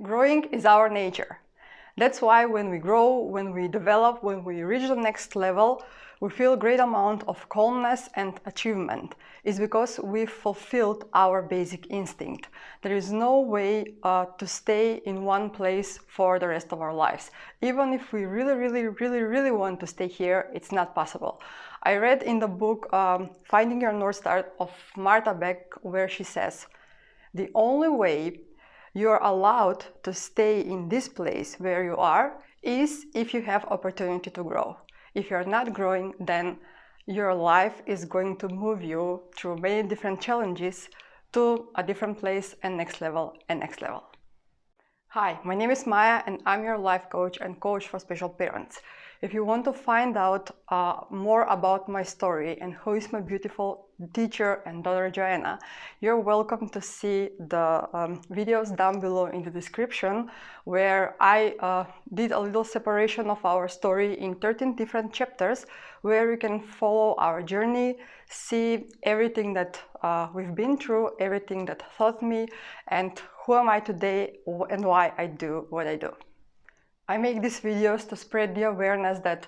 Growing is our nature. That's why when we grow, when we develop, when we reach the next level, we feel great amount of calmness and achievement. It's because we fulfilled our basic instinct. There is no way uh, to stay in one place for the rest of our lives. Even if we really, really, really, really want to stay here, it's not possible. I read in the book um, Finding Your North Star of Martha Beck where she says, the only way you're allowed to stay in this place where you are is if you have opportunity to grow. If you're not growing, then your life is going to move you through many different challenges to a different place and next level and next level. Hi, my name is Maya and I'm your life coach and coach for special parents. If you want to find out uh, more about my story and who is my beautiful teacher and daughter Joanna, you're welcome to see the um, videos down below in the description where I uh, did a little separation of our story in 13 different chapters where you can follow our journey, see everything that uh, we've been through, everything that taught me and who am I today and why I do what I do. I make these videos to spread the awareness that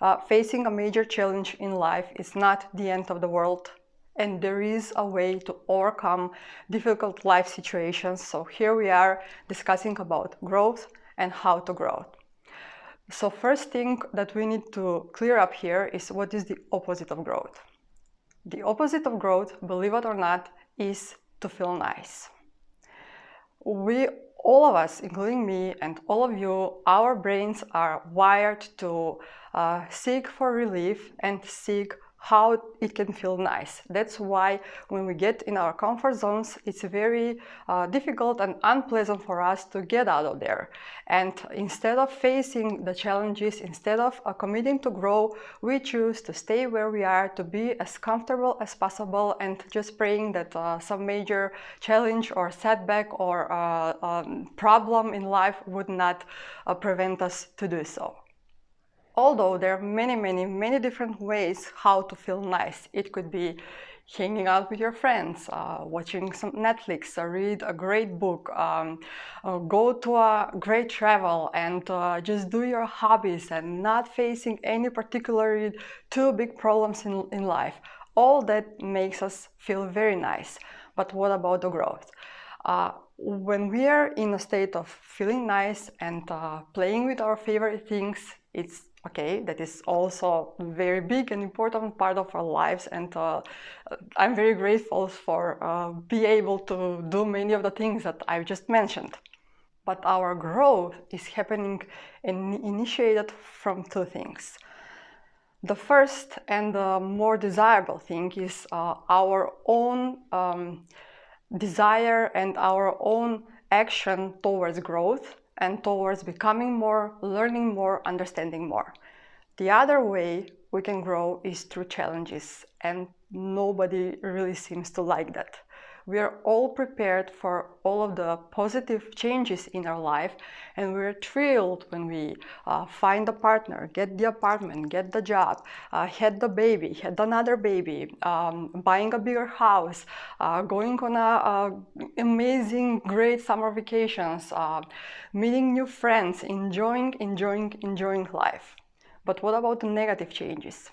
uh, facing a major challenge in life is not the end of the world and there is a way to overcome difficult life situations. So here we are discussing about growth and how to grow. So first thing that we need to clear up here is what is the opposite of growth. The opposite of growth, believe it or not, is to feel nice. We all of us, including me and all of you, our brains are wired to uh, seek for relief and seek how it can feel nice. That's why when we get in our comfort zones, it's very uh, difficult and unpleasant for us to get out of there. And instead of facing the challenges, instead of uh, committing to grow, we choose to stay where we are, to be as comfortable as possible and just praying that uh, some major challenge or setback or uh, um, problem in life would not uh, prevent us to do so. Although there are many, many, many different ways how to feel nice. It could be hanging out with your friends, uh, watching some Netflix, uh, read a great book, um, uh, go to a great travel and uh, just do your hobbies and not facing any particularly two big problems in, in life. All that makes us feel very nice. But what about the growth? Uh, when we are in a state of feeling nice and uh, playing with our favorite things, it's okay that is also a very big and important part of our lives. And uh, i'm very grateful for uh, be able to do many of the things that i've just mentioned. But our growth is happening and initiated from two things. The first and the more desirable thing is uh, our own um, desire and our own action towards growth and towards becoming more, learning more, understanding more. The other way we can grow is through challenges and nobody really seems to like that. We are all prepared for all of the positive changes in our life and we're thrilled when we uh, find a partner, get the apartment, get the job, uh, had the baby, had another baby, um, buying a bigger house, uh, going on a, amazing, great summer vacations, uh, meeting new friends, enjoying, enjoying, enjoying life. But what about the negative changes?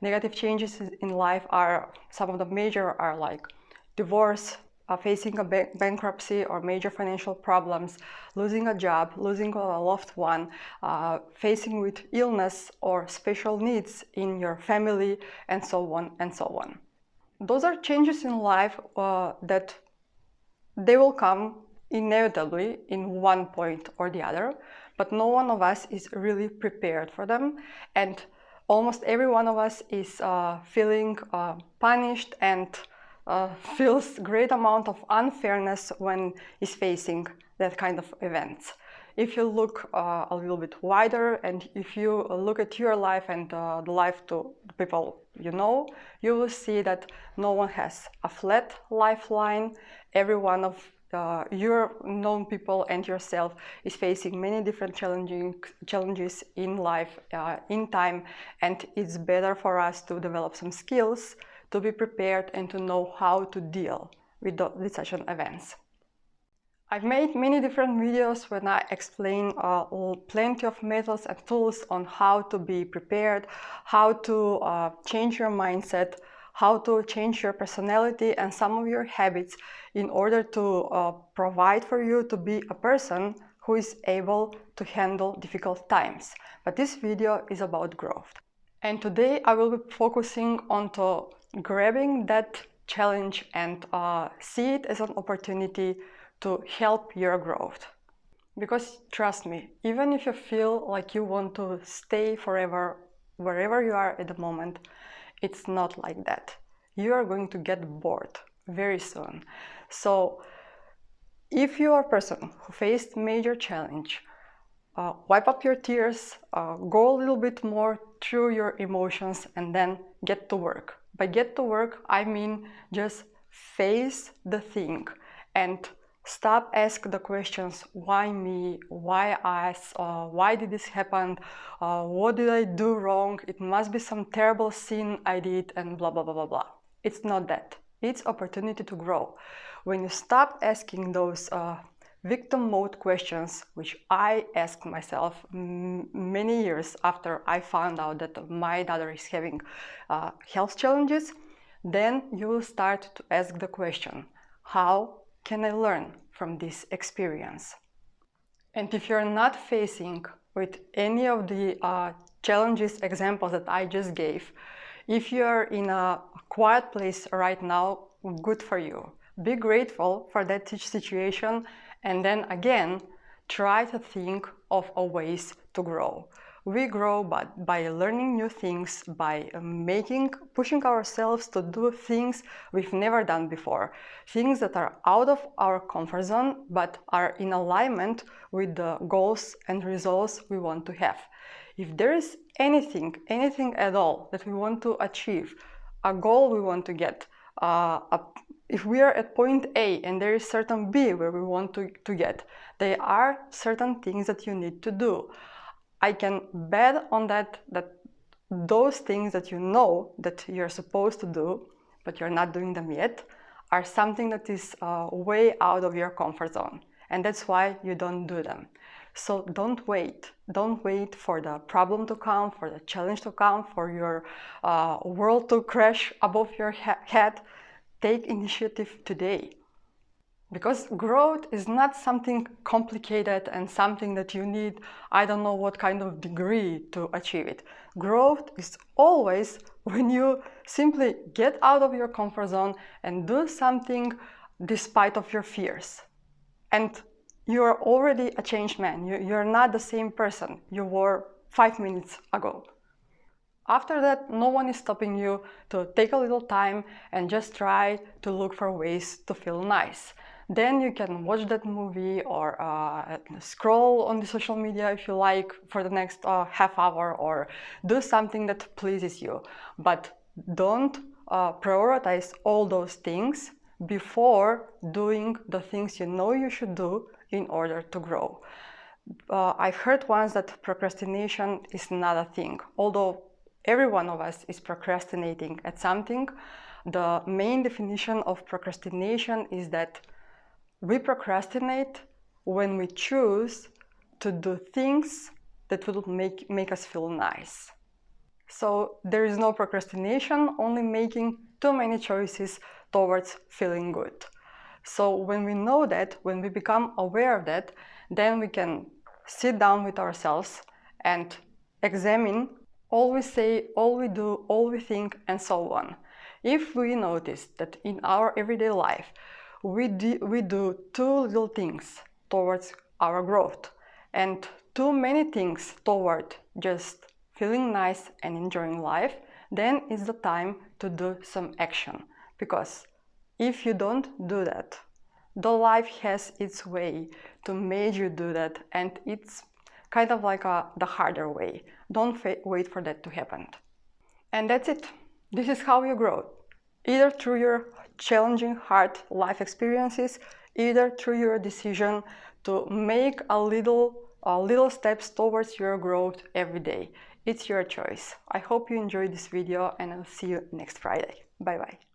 Negative changes in life are, some of the major are like divorce, uh, facing a ba bankruptcy or major financial problems, losing a job, losing a loved one, uh, facing with illness or special needs in your family, and so on and so on. Those are changes in life uh, that they will come inevitably in one point or the other, but no one of us is really prepared for them. And almost every one of us is uh, feeling uh, punished and uh, feels great amount of unfairness when is facing that kind of events. If you look uh, a little bit wider and if you look at your life and uh, the life to people you know, you will see that no one has a flat lifeline. Every one of uh, your known people and yourself is facing many different challenging challenges in life, uh, in time, and it's better for us to develop some skills to be prepared and to know how to deal with, the, with such an events. I've made many different videos when I explain uh, plenty of methods and tools on how to be prepared, how to uh, change your mindset, how to change your personality and some of your habits in order to uh, provide for you to be a person who is able to handle difficult times. But this video is about growth. And today I will be focusing on to grabbing that challenge and uh, see it as an opportunity to help your growth. Because trust me, even if you feel like you want to stay forever wherever you are at the moment, it's not like that. You are going to get bored very soon. So if you are a person who faced major challenge, uh, wipe up your tears, uh, go a little bit more through your emotions and then get to work. By get to work, I mean just face the thing and Stop ask the questions, why me, why us, uh, why did this happen, uh, what did I do wrong, it must be some terrible sin I did and blah blah blah blah blah. It's not that. It's opportunity to grow. When you stop asking those uh, victim mode questions, which I asked myself many years after I found out that my daughter is having uh, health challenges, then you will start to ask the question, how can I learn from this experience? And if you're not facing with any of the uh, challenges examples that I just gave, if you're in a quiet place right now, good for you. Be grateful for that situation and then again, try to think of ways to grow. We grow by, by learning new things, by um, making, pushing ourselves to do things we've never done before. Things that are out of our comfort zone, but are in alignment with the goals and results we want to have. If there is anything, anything at all that we want to achieve, a goal we want to get, uh, a, if we are at point A and there is certain B where we want to, to get, there are certain things that you need to do. I can bet on that that those things that you know that you're supposed to do, but you're not doing them yet, are something that is uh, way out of your comfort zone. And that's why you don't do them. So don't wait. Don't wait for the problem to come, for the challenge to come, for your uh, world to crash above your head. Take initiative today. Because growth is not something complicated and something that you need, I don't know what kind of degree to achieve it. Growth is always when you simply get out of your comfort zone and do something despite of your fears. And you are already a changed man. You, you're not the same person you were five minutes ago. After that, no one is stopping you to take a little time and just try to look for ways to feel nice. Then you can watch that movie or uh, scroll on the social media if you like for the next uh, half hour or do something that pleases you. But don't uh, prioritize all those things before doing the things you know you should do in order to grow. Uh, I've heard once that procrastination is not a thing, although every one of us is procrastinating at something. The main definition of procrastination is that we procrastinate when we choose to do things that will make, make us feel nice. So there is no procrastination, only making too many choices towards feeling good. So when we know that, when we become aware of that, then we can sit down with ourselves and examine all we say, all we do, all we think, and so on. If we notice that in our everyday life we do, we do too little things towards our growth and too many things toward just feeling nice and enjoying life, then it's the time to do some action. Because if you don't do that, the life has its way to make you do that and it's kind of like a, the harder way. Don't wait for that to happen. And that's it. This is how you grow. Either through your challenging hard life experiences, either through your decision to make a little, a little steps towards your growth every day. It's your choice. I hope you enjoyed this video and I'll see you next Friday. Bye bye.